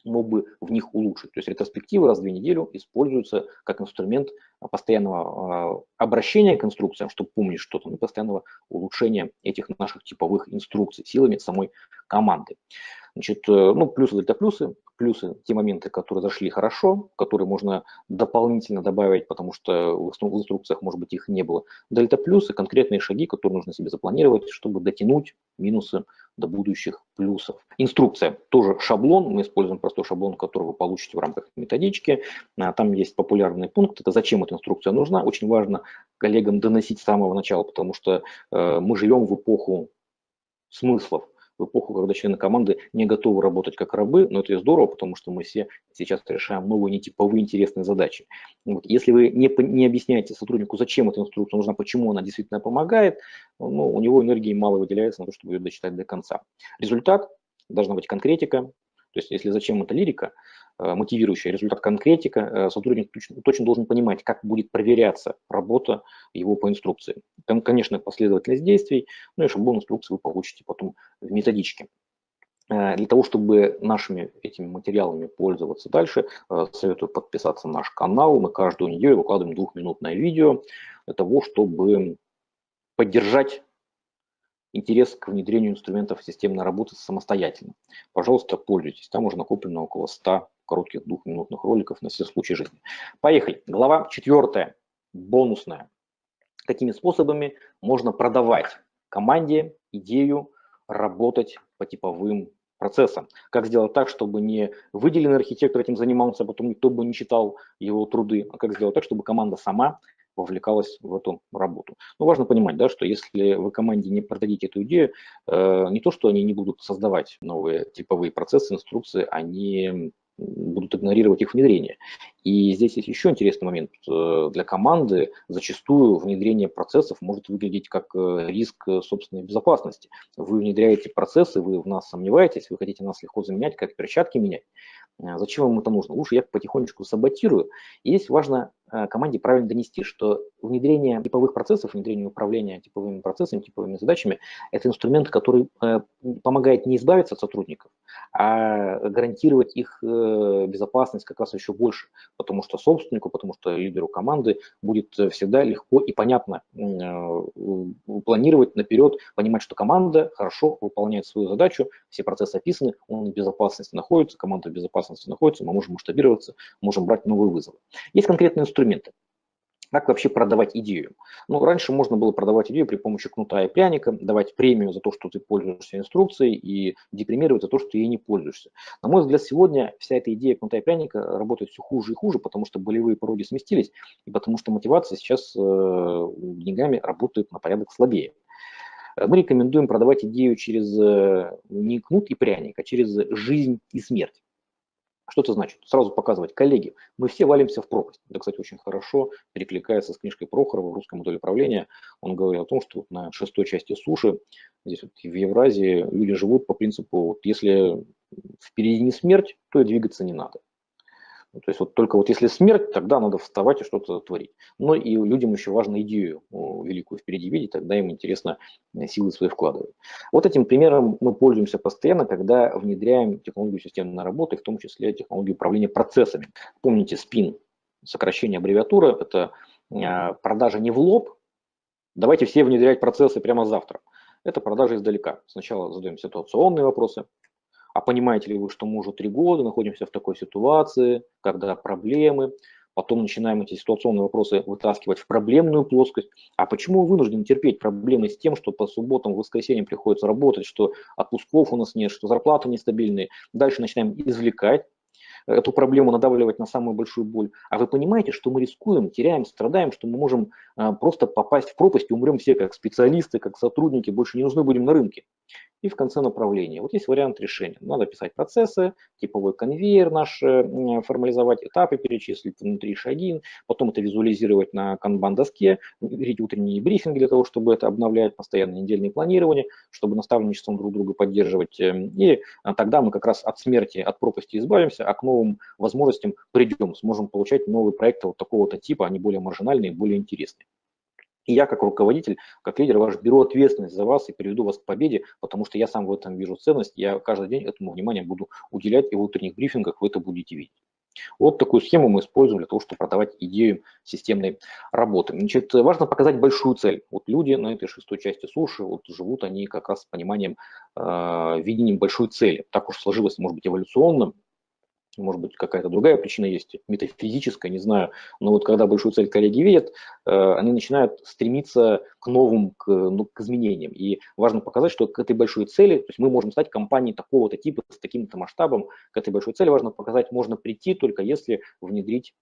мог бы в них улучшить. То есть ретроспективы раз в две недели используются как инструмент постоянного а, обращения к инструкциям, чтобы помнить что-то, и постоянного улучшения этих наших типовых инструкций силами самой команды. Значит, э, ну, плюсы, дельта плюсы. плюсы, те моменты, которые зашли хорошо, которые можно дополнительно добавить, потому что в инструкциях, может быть, их не было. Дельта плюсы, конкретные шаги, которые нужно себе запланировать, чтобы дотянуть минусы до будущих плюсов. Инструкция тоже шаблон, мы используем простой шаблон, который вы получите в рамках методички. А, там есть популярный пункт, это зачем эта инструкция нужна. Очень важно коллегам доносить с самого начала, потому что э, мы живем в эпоху смыслов в эпоху, когда члены команды не готовы работать как рабы, но это и здорово, потому что мы все сейчас решаем новые нетиповые интересные задачи. Вот. Если вы не, не объясняете сотруднику, зачем эта инструкция нужна, почему она действительно помогает, ну, у него энергии мало выделяется на то, чтобы ее дочитать до конца. Результат должна быть конкретика, то есть если зачем это лирика, Э, мотивирующий результат конкретика, э, сотрудник точно, точно должен понимать, как будет проверяться работа его по инструкции. Там, конечно, последовательность действий, ну и шаблон инструкции вы получите потом в методичке. Э, для того, чтобы нашими этими материалами пользоваться дальше, советую подписаться на наш канал. Мы каждую неделю выкладываем двухминутное видео для того, чтобы поддержать интерес к внедрению инструментов системной работы самостоятельно. Пожалуйста, пользуйтесь. Там уже накоплено около 100 коротких двухминутных роликов на все случаи жизни. Поехали. Глава четвертая, бонусная. Какими способами можно продавать команде идею работать по типовым процессам? Как сделать так, чтобы не выделенный архитектор этим занимался, а потом никто бы не читал его труды, а как сделать так, чтобы команда сама вовлекалась в эту работу. Но важно понимать, да, что если вы команде не продадите эту идею, э, не то, что они не будут создавать новые типовые процессы, инструкции, они будут игнорировать их внедрение. И здесь есть еще интересный момент. Э, для команды зачастую внедрение процессов может выглядеть как э, риск собственной безопасности. Вы внедряете процессы, вы в нас сомневаетесь, вы хотите нас легко заменять, как перчатки менять. Э, зачем вам это нужно? Лучше я потихонечку саботирую. И здесь важно Э, команде правильно донести, что внедрение типовых процессов, внедрение управления типовыми процессами, типовыми задачами – это инструмент, который э, помогает не избавиться от сотрудников, а гарантировать их э, безопасность как раз еще больше, потому что собственнику, потому что лидеру команды будет всегда легко и понятно планировать наперед, понимать, что команда хорошо выполняет свою задачу, все процессы описаны, он в безопасности находится, команда в безопасности находится, мы можем масштабироваться, можем брать новые вызовы. Есть конкретные инструменты. Как вообще продавать идею? Ну, раньше можно было продавать идею при помощи кнута и пряника, давать премию за то, что ты пользуешься инструкцией, и депримировать за то, что ты ей не пользуешься. На мой взгляд, сегодня вся эта идея кнута и пряника работает все хуже и хуже, потому что болевые пороги сместились, и потому что мотивация сейчас э, деньгами работает на порядок слабее. Мы рекомендуем продавать идею через э, не кнут и пряник, а через жизнь и смерть. Что это значит? Сразу показывать, коллеги, мы все валимся в пропасть. Это, кстати, очень хорошо перекликается с книжкой Прохорова в русском модели управления. Он говорил о том, что на шестой части суши, здесь вот в Евразии, люди живут по принципу, вот если впереди не смерть, то и двигаться не надо. Ну, то есть вот только вот если смерть, тогда надо вставать и что-то творить. Но и людям еще важно идею великую впереди видеть, тогда им интересно э, силы свои вкладывать. Вот этим примером мы пользуемся постоянно, когда внедряем технологию системной работы, в том числе технологию управления процессами. Помните, SPIN, сокращение аббревиатуры, это э, продажа не в лоб, давайте все внедрять процессы прямо завтра. Это продажа издалека. Сначала задаем ситуационные вопросы, а понимаете ли вы, что мы уже три года находимся в такой ситуации, когда проблемы, потом начинаем эти ситуационные вопросы вытаскивать в проблемную плоскость. А почему вы вынуждены терпеть проблемы с тем, что по субботам, воскресеньям приходится работать, что отпусков у нас нет, что зарплаты нестабильные? Дальше начинаем извлекать эту проблему надавливать на самую большую боль. А вы понимаете, что мы рискуем, теряем, страдаем, что мы можем а, просто попасть в пропасть и умрем все как специалисты, как сотрудники, больше не нужны будем на рынке и в конце направления. Вот есть вариант решения. Надо писать процессы, типовой конвейер наш э, формализовать, этапы перечислить, внутри шаги, потом это визуализировать на канбан-доске, видеть утренние брифинги для того, чтобы это обновлять, постоянно недельные планирования, чтобы наставничеством друг друга поддерживать. Эм, и а, тогда мы как раз от смерти, от пропасти избавимся, а к новым возможностям придем, сможем получать новые проекты вот такого-то типа, они более маржинальные, более интересные. И я, как руководитель, как лидер ваш, беру ответственность за вас и приведу вас к победе, потому что я сам в этом вижу ценность, я каждый день этому внимание буду уделять, и в утренних брифингах вы это будете видеть. Вот такую схему мы используем для того, чтобы продавать идею системной работы. Значит, важно показать большую цель. Вот люди на этой шестой части суши, вот живут они как раз с пониманием, э, видением большой цели. Так уж сложилось, может быть, эволюционно, может быть, какая-то другая причина есть, метафизическая, не знаю. Но вот когда большую цель коллеги видят, э, они начинают стремиться к новым, к, ну, к изменениям. И важно показать, что к этой большой цели, то есть мы можем стать компанией такого-то типа, с таким-то масштабом, к этой большой цели важно показать, можно прийти только если внедрить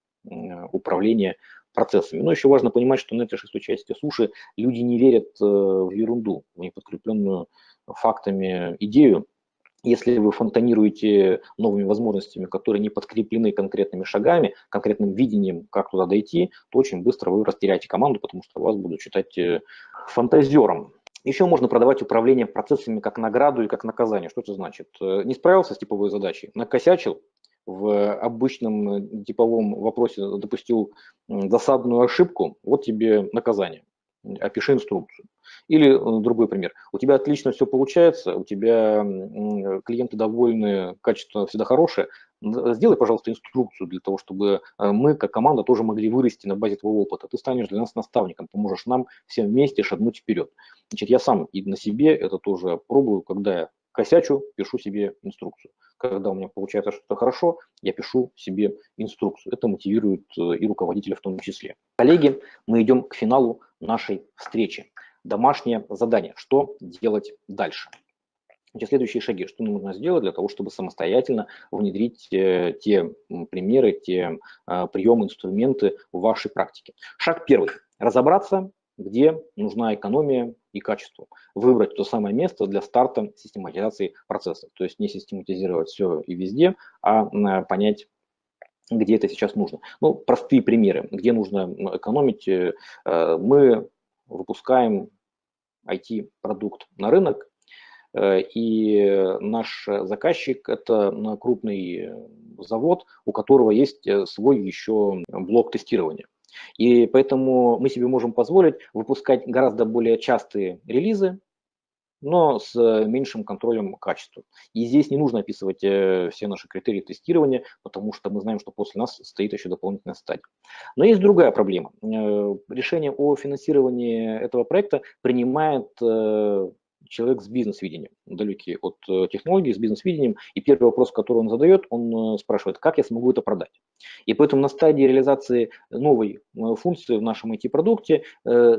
управление процессами. Но еще важно понимать, что на этой шестой части суши люди не верят э, в ерунду, в неподкрепленную фактами идею, если вы фонтанируете новыми возможностями, которые не подкреплены конкретными шагами, конкретным видением, как туда дойти, то очень быстро вы растеряете команду, потому что вас будут считать э, фантазером. Еще можно продавать управление процессами как награду и как наказание. Что это значит? Э, не справился с типовой задачей, накосячил, в обычном э, типовом вопросе допустил досадную ошибку, вот тебе наказание опиши инструкцию. Или э, другой пример. У тебя отлично все получается, у тебя клиенты довольны, качество всегда хорошее. Сделай, пожалуйста, инструкцию для того, чтобы э, мы, как команда, тоже могли вырасти на базе твоего опыта. Ты станешь для нас наставником, поможешь нам всем вместе шагнуть вперед. Значит, я сам и на себе это тоже пробую, когда я косячу, пишу себе инструкцию. Когда у меня получается что-то хорошо, я пишу себе инструкцию. Это мотивирует э, и руководителя в том числе. Коллеги, мы идем к финалу нашей встречи. Домашнее задание. Что делать дальше? Эти следующие шаги, что нужно сделать для того, чтобы самостоятельно внедрить э, те примеры, те э, приемы, инструменты в вашей практике. Шаг первый. Разобраться, где нужна экономия и качество. Выбрать то самое место для старта систематизации процессов. То есть не систематизировать все и везде, а понять, где это сейчас нужно. Ну, простые примеры, где нужно экономить. Э, мы выпускаем IT-продукт на рынок, э, и наш заказчик – это крупный завод, у которого есть э, свой еще блок тестирования. И поэтому мы себе можем позволить выпускать гораздо более частые релизы, но с меньшим контролем качества. И здесь не нужно описывать э, все наши критерии тестирования, потому что мы знаем, что после нас стоит еще дополнительная стадия. Но есть другая проблема. Э, решение о финансировании этого проекта принимает э, человек с бизнес-видением, далекий от э, технологий, с бизнес-видением. И первый вопрос, который он задает, он э, спрашивает, как я смогу это продать. И поэтому на стадии реализации новой э, функции в нашем IT-продукте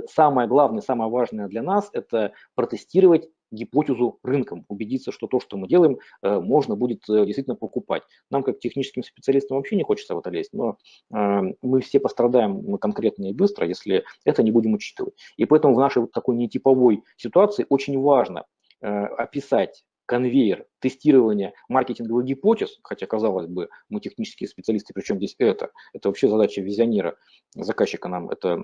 самое главное, самое важное для нас – это протестировать гипотезу рынком, убедиться, что то, что мы делаем, э, можно будет э, действительно покупать. Нам, как техническим специалистам, вообще не хочется в это лезть, но э, мы все пострадаем конкретно и быстро, если это не будем учитывать. И поэтому в нашей такой нетиповой ситуации очень важно описать конвейер тестирования маркетинговых гипотез, хотя, казалось бы, мы технические специалисты, причем здесь это, это вообще задача визионера, заказчика нам это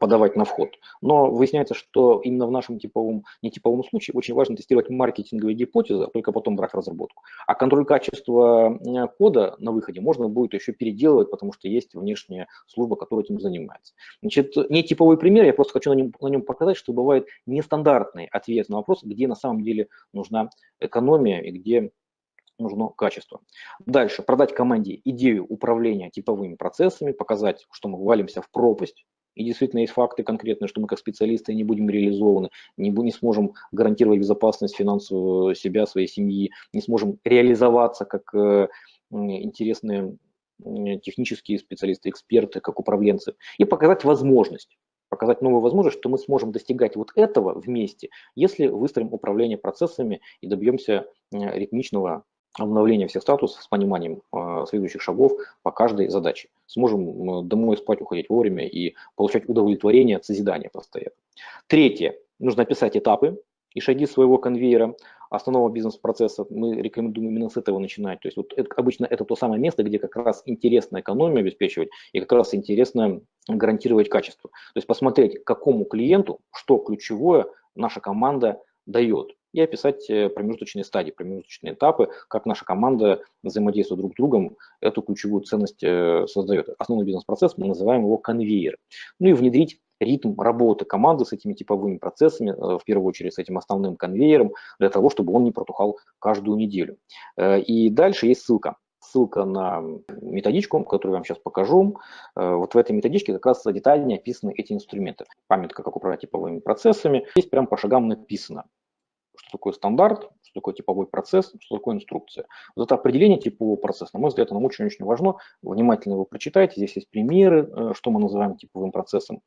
подавать на вход. Но выясняется, что именно в нашем типовом, нетиповом случае очень важно тестировать маркетинговые гипотезы, а только потом брать разработку. А контроль качества кода на выходе можно будет еще переделывать, потому что есть внешняя служба, которая этим занимается. Значит, нетиповый пример, я просто хочу на нем, на нем показать, что бывает нестандартный ответ на вопрос, где на самом деле нужна экономия и где нужно качество. Дальше, продать команде идею управления типовыми процессами, показать, что мы валимся в пропасть, и действительно есть факты конкретные, что мы как специалисты не будем реализованы, не, не сможем гарантировать безопасность финансовую себя, своей семьи, не сможем реализоваться как э, интересные технические специалисты, эксперты, как управленцы, и показать возможность показать новую возможность, что мы сможем достигать вот этого вместе, если выстроим управление процессами и добьемся ритмичного обновления всех статусов с пониманием э, следующих шагов по каждой задаче. Сможем домой спать, уходить вовремя и получать удовлетворение от созидания постоянно. Третье. Нужно описать этапы и шаги своего конвейера основного бизнес-процесса. Мы рекомендуем именно с этого начинать. То есть вот это, обычно это то самое место, где как раз интересно экономию обеспечивать и как раз интересно гарантировать качество. То есть посмотреть, какому клиенту, что ключевое наша команда дает и описать э, промежуточные стадии, промежуточные этапы, как наша команда взаимодействует друг с другом, эту ключевую ценность э, создает. Основной бизнес-процесс, мы называем его конвейер. Ну и внедрить ритм работы команды с этими типовыми процессами, э, в первую очередь с этим основным конвейером, для того, чтобы он не протухал каждую неделю. И дальше есть ссылка ссылка на методичку, которую я вам сейчас покажу. Вот в этой методичке как раз детальнее описаны эти инструменты. Памятка, как управлять типовыми процессами. Здесь прям по шагам написано, что такое стандарт, что такое типовой процесс, что такое инструкция. Вот это определение типового процесса, на мой взгляд, нам очень-очень важно. Внимательно его прочитайте, здесь есть примеры, э, что мы называем типовым процессом,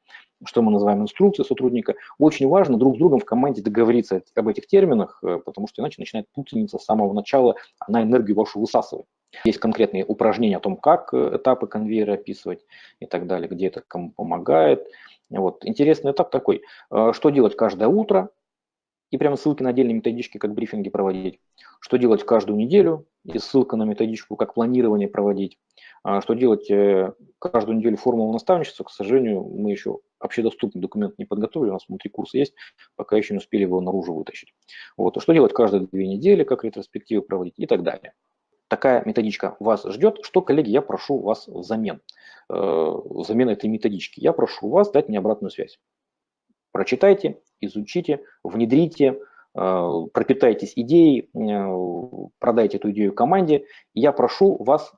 что мы называем инструкцией сотрудника. Очень важно друг с другом в команде договориться об этих терминах, э, потому что иначе начинает путаница с самого начала, она энергию вашу высасывает. Есть конкретные упражнения о том, как э, этапы конвейера описывать и так далее, где это кому помогает. Вот. Интересный этап такой, что делать каждое утро, и прямо ссылки на отдельные методички, как брифинги проводить, что делать каждую неделю, и ссылка на методичку, как планирование проводить, а что делать э, каждую неделю формулу наставничества, к сожалению, мы еще общедоступный документ не подготовили, у нас внутри курса есть, пока еще не успели его наружу вытащить. Вот. А что делать каждые две недели, как ретроспективы проводить и так далее. Такая методичка вас ждет. Что, коллеги, я прошу вас взамен, э, взамен этой методички? Я прошу вас дать мне обратную связь. Прочитайте, изучите, внедрите, э, пропитайтесь идеей, э, продайте эту идею команде. Я прошу вас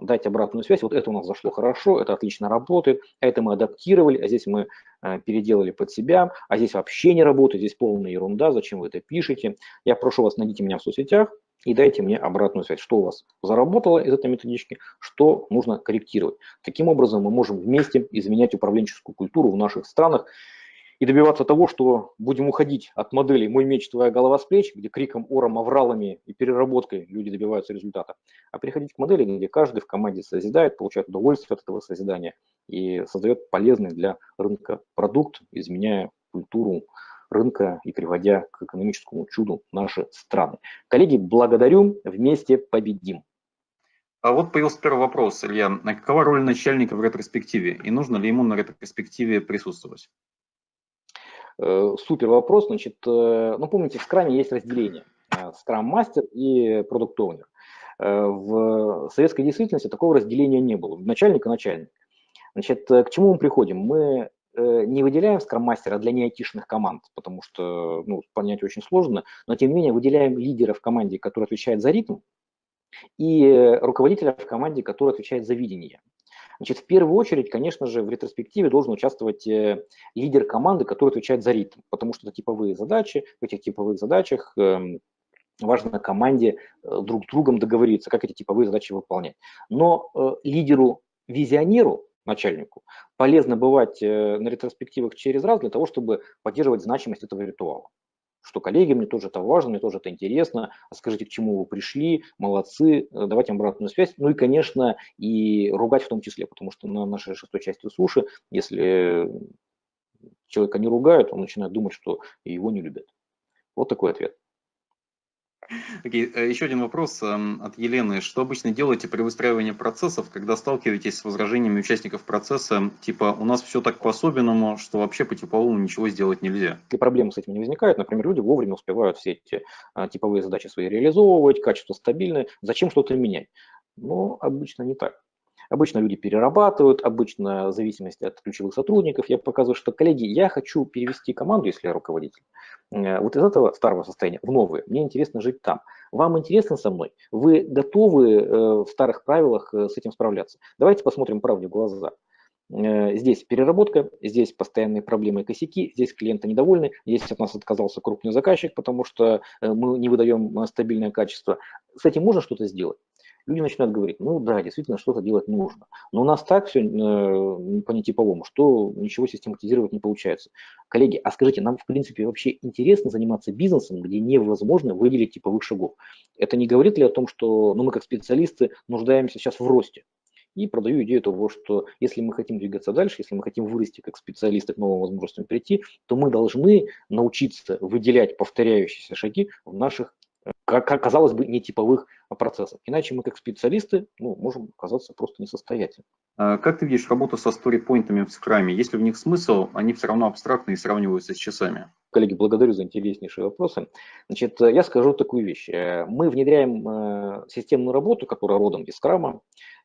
дать обратную связь. Вот это у нас зашло хорошо, это отлично работает, а это мы адаптировали, а здесь мы э, переделали под себя, а здесь вообще не работает, здесь полная ерунда, зачем вы это пишете. Я прошу вас, найдите меня в соцсетях и дайте мне обратную связь, что у вас заработало из этой методички, что нужно корректировать. Таким образом мы можем вместе изменять управленческую культуру в наших странах и добиваться того, что будем уходить от модели «мой меч, твоя голова с плеч», где криком, ором, авралами и переработкой люди добиваются результата, а переходить к модели, где каждый в команде созидает, получает удовольствие от этого созидания и создает полезный для рынка продукт, изменяя культуру рынка и приводя к экономическому чуду наши страны. Коллеги, благодарю, вместе победим. А вот появился первый вопрос, Илья. А какова роль начальника в ретроспективе и нужно ли ему на ретроспективе присутствовать? Э, супер вопрос. Значит, э, ну помните, в скраме есть разделение. Скрам-мастер и продукт-оунер. Э, в советской действительности такого разделения не было. Начальник и начальник. Значит, к чему мы приходим? Мы не выделяем скрам-мастера для неайтишных команд, потому что ну, понять очень сложно, но тем не менее выделяем лидера в команде, который отвечает за ритм, и руководителя в команде, который отвечает за видение. Значит, в первую очередь, конечно же, в ретроспективе должен участвовать э, лидер команды, который отвечает за ритм, потому что это типовые задачи, в этих типовых задачах эм, важно команде э, друг с другом договориться, как эти типовые задачи выполнять. Но э, лидеру, визионеру, начальнику, полезно бывать на ретроспективах через раз для того, чтобы поддерживать значимость этого ритуала что коллеги, мне тоже это важно, мне тоже это интересно, а скажите, к чему вы пришли, молодцы, э, давайте обратную связь. Ну и, конечно, и ругать в том числе, потому что на нашей шестой части суши, если человека не ругают, он начинает думать, что его не любят. Вот такой ответ. Okay. Э, еще один вопрос эм, от Елены. Что обычно делаете при выстраивании процессов, когда сталкиваетесь с возражениями участников процесса, типа «у нас все так по-особенному, что вообще по типовому ничего сделать нельзя»? И проблемы с этим не возникают. Например, люди вовремя успевают все эти а, типовые задачи свои реализовывать, качество стабильное. Зачем что-то менять? Ну, обычно не так. Обычно люди перерабатывают, обычно в зависимости от ключевых сотрудников. Я показываю, что, коллеги, я хочу перевести команду, если я руководитель, э, вот из этого старого состояния в новое. Мне интересно жить там. Вам интересно со мной? Вы готовы э, в старых правилах э, с этим справляться? Давайте посмотрим правде в глаза. Здесь переработка, здесь постоянные проблемы и косяки, здесь клиенты недовольны, здесь от нас отказался крупный заказчик, потому что мы не выдаем стабильное качество. С этим можно что-то сделать? Люди начинают говорить, ну да, действительно, что-то делать нужно. Но у нас так все э, по нетиповому, что ничего систематизировать не получается. Коллеги, а скажите, нам в принципе вообще интересно заниматься бизнесом, где невозможно выделить типовых шагов? Это не говорит ли о том, что ну, мы как специалисты нуждаемся сейчас в росте? И продаю идею того, что если мы хотим двигаться дальше, если мы хотим вырасти как специалисты к новым возможностям прийти, то мы должны научиться выделять повторяющиеся шаги в наших как казалось бы, нетиповых процессов. Иначе мы, как специалисты, ну, можем оказаться просто несостоятельными. А как ты видишь работу со сторипоинтами в скраме? Есть ли в них смысл? Они все равно абстрактные и сравниваются с часами. Коллеги, благодарю за интереснейшие вопросы. Значит, я скажу такую вещь. Э, мы внедряем э, системную работу, которая родом из скрама,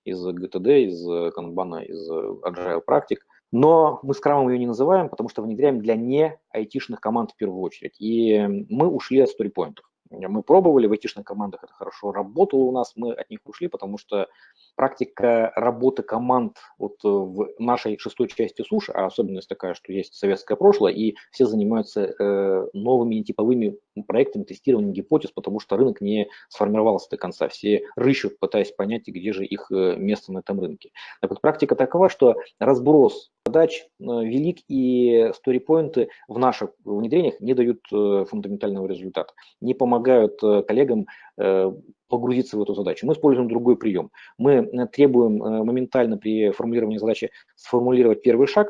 из GTD, из канбана, из agile практик, но мы скрамом ее не называем, потому что внедряем для не айтишных команд в первую очередь. И мы ушли от сторипоинтов. Мы пробовали в айтишных командах, это хорошо работало у нас, мы от них ушли, потому что практика работы команд вот в нашей шестой части суши, а особенность такая, что есть советское прошлое, и все занимаются э, новыми типовыми проектами, тестированием гипотез, потому что рынок не сформировался до конца. Все рыщут, пытаясь понять, где же их э, место на этом рынке. Так вот, практика такова, что разброс задач э, велик, и сторипоинты в наших внедрениях не дают э, фундаментального результата, не помогают коллегам погрузиться в эту задачу. Мы используем другой прием. Мы требуем моментально при формулировании задачи сформулировать первый шаг,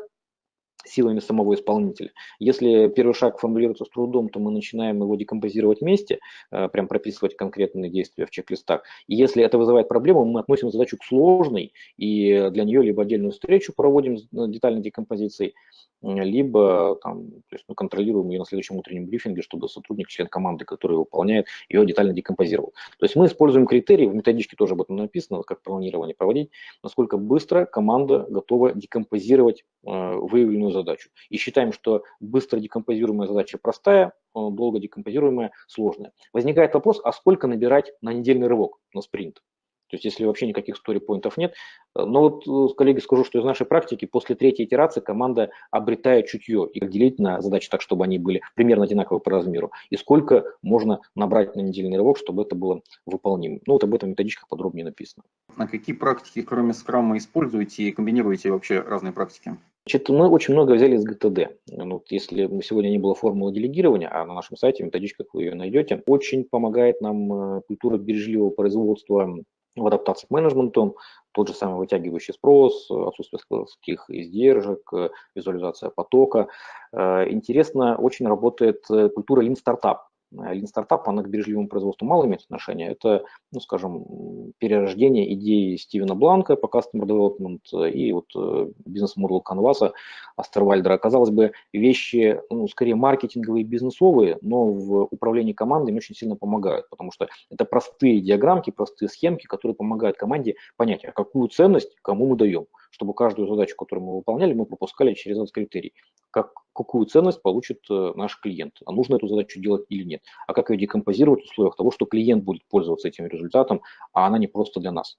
силами самого исполнителя. Если первый шаг формулируется с трудом, то мы начинаем его декомпозировать вместе, э, прям прописывать конкретные действия в чек-листах. И если это вызывает проблему, мы относим задачу к сложной, и для нее либо отдельную встречу проводим с детальной декомпозицией, либо там, то есть мы контролируем ее на следующем утреннем брифинге, чтобы сотрудник, член команды, который выполняет, ее детально декомпозировал. То есть мы используем критерии, в методичке тоже об этом написано, как планирование проводить, насколько быстро команда готова декомпозировать э, выявленную задачу. И считаем, что быстро декомпозируемая задача простая, э, долго декомпозируемая сложная. Возникает вопрос, а сколько набирать на недельный рывок, на спринт? То есть если вообще никаких сторипоинтов нет. Э, но вот, э, коллеги, скажу, что из нашей практики после третьей итерации команда обретает чутье и делить на задачи так, чтобы они были примерно одинаковы по размеру. И сколько можно набрать на недельный рывок, чтобы это было выполнимо. Ну вот об этом методичках подробнее написано. На какие практики, кроме скрама, используете и комбинируете вообще разные практики? Значит, мы очень много взяли из ГТД. Ну, если сегодня не было формулы делегирования, а на нашем сайте, в методичках вы ее найдете, очень помогает нам э, культура бережливого производства в адаптации к менеджменту, тот же самый вытягивающий спрос, отсутствие складских издержек, визуализация потока. Э, интересно, очень работает э, культура Lean Startup. Lean Startup, она к бережливому производству мало имеет отношение. Это, ну, скажем, перерождение идеи Стивена Бланка по Customer Development и вот э, бизнес-модел Canvas Астервальдера. Казалось бы, вещи, ну, скорее маркетинговые и бизнесовые, но в управлении командами очень сильно помогают, потому что это простые диаграммки, простые схемки, которые помогают команде понять, а какую ценность кому мы даем чтобы каждую задачу, которую мы выполняли, мы пропускали через этот критерий. Как, какую ценность получит э, наш клиент, а нужно эту задачу делать или нет, а как ее декомпозировать в условиях того, что клиент будет пользоваться этим результатом, а она не просто для нас.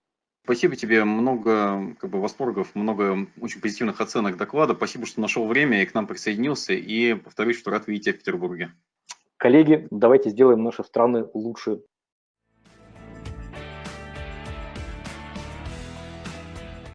Спасибо тебе, много как бы, восторгов, много очень позитивных оценок доклада. Спасибо, что нашел время и к нам присоединился. И повторюсь, что рад видеть тебя в Петербурге. Коллеги, давайте сделаем наши страны лучше